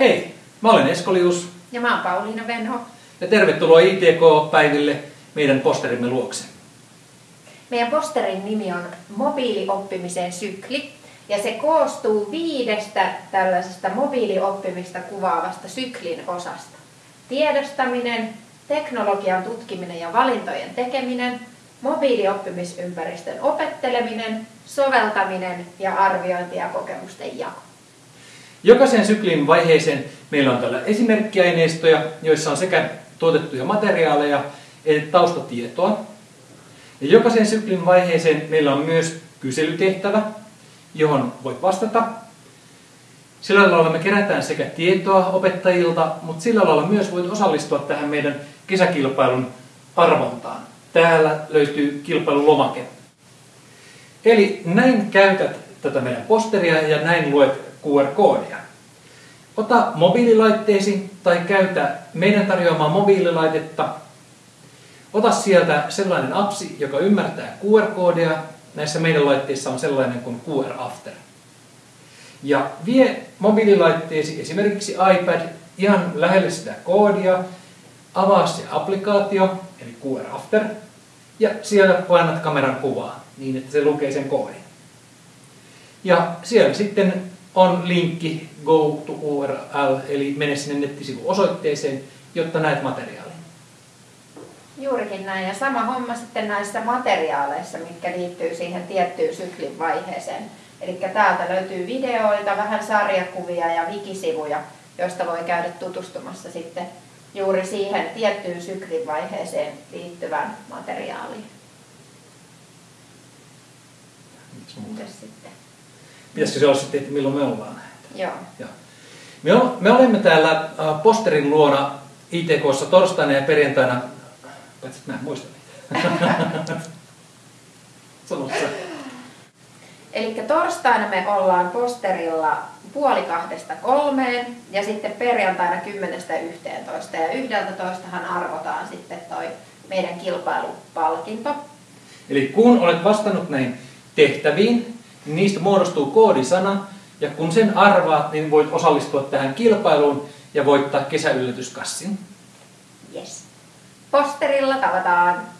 Hei, mä olen Eskolius Ja mä oon Pauliina Venho. ja tervetuloa ITK-päiville meidän posterimme luokse. Meidän posterin nimi on mobiilioppimisen sykli. Ja se koostuu viidestä tällaisesta mobiilioppimista kuvaavasta syklin osasta. Tiedostaminen, teknologian tutkiminen ja valintojen tekeminen, mobiiliopppimisympäristön opetteleminen, soveltaminen ja arviointi ja kokemusten jako. Jokaisen syklin vaiheeseen meillä on täällä esimerkkiaineistoja, joissa on sekä tuotettuja materiaaleja että taustatietoa. Ja jokaisen syklin vaiheeseen meillä on myös kyselytehtävä, johon voit vastata. Sillä lailla me kerätään sekä tietoa opettajilta, mutta sillä lailla myös voit osallistua tähän meidän kesäkilpailun arvontaan. Täällä löytyy kilpailulomake. Eli näin käytät tätä meidän posteria ja näin luet QR-koodia. Ota mobiililaitteesi tai käytä meidän tarjoamaa mobiililaitetta. Ota sieltä sellainen appsi, joka ymmärtää QR-koodia. Näissä meidän laitteissa on sellainen kuin QR After. Ja vie mobiililaitteesi, esimerkiksi iPad, ihan lähelle sitä koodia. Avaa se applikaatio, eli QR After, ja siellä painat kameran kuvaa niin, että se lukee sen koodin. Ja siellä sitten on linkki go to URL, eli mene sinne nettisivun osoitteeseen, jotta näet materiaalin. Juurikin näin. Ja sama homma sitten näissä materiaaleissa, mitkä liittyy siihen tiettyyn syklin vaiheeseen. Eli täältä löytyy videoita, vähän sarjakuvia ja wikisivuja, joista voi käydä tutustumassa sitten juuri siihen tiettyyn syklin vaiheeseen liittyvään materiaaliin. Mitäs sitten? Pitäisikö se olla sitten, että milloin me ollaan? Joo. Joo. Me, o- me olemme täällä posterin luona ITKssa torstaina ja perjantaina, paitsi että mä en muista. Eli torstaina me ollaan posterilla puoli kahdesta kolmeen ja sitten perjantaina kymmenestä yhteentoista. Ja yhdeltä toistahan arvotaan sitten toi meidän kilpailupalkinto. Eli kun olet vastannut näihin tehtäviin, niistä muodostuu koodisana, ja kun sen arvaat, niin voit osallistua tähän kilpailuun ja voittaa kesäyllätyskassin. Yes. Posterilla tavataan.